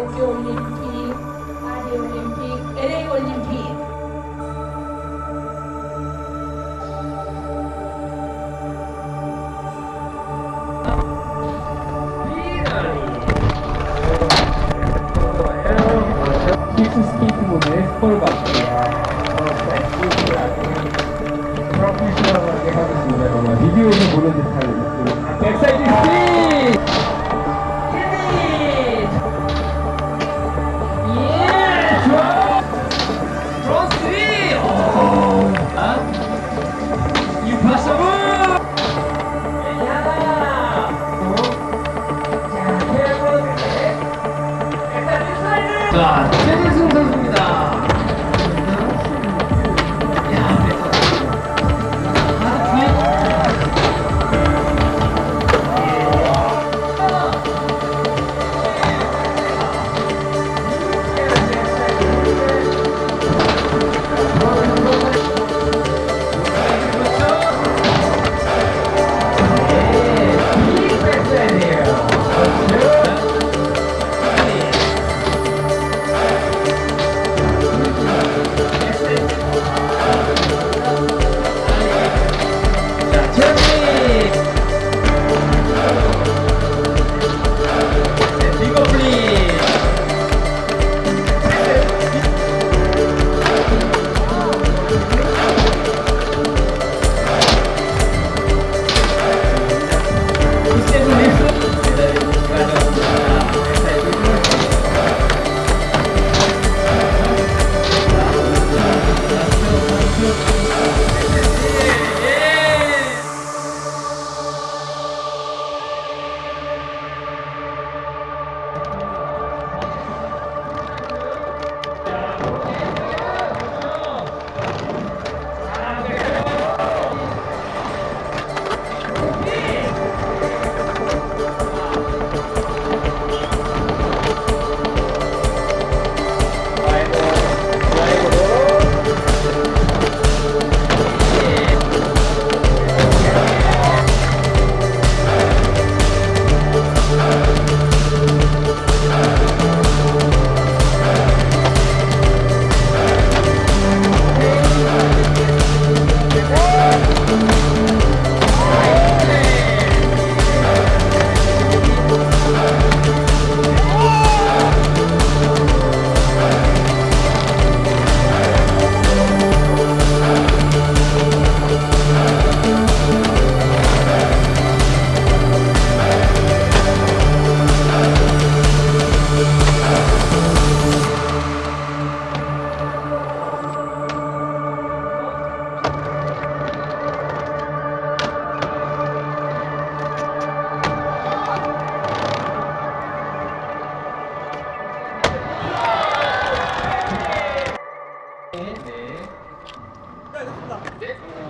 도시올림픽, 파리올림픽, LA올림픽. 비디오에서 보는 듯한 对吧？ 네.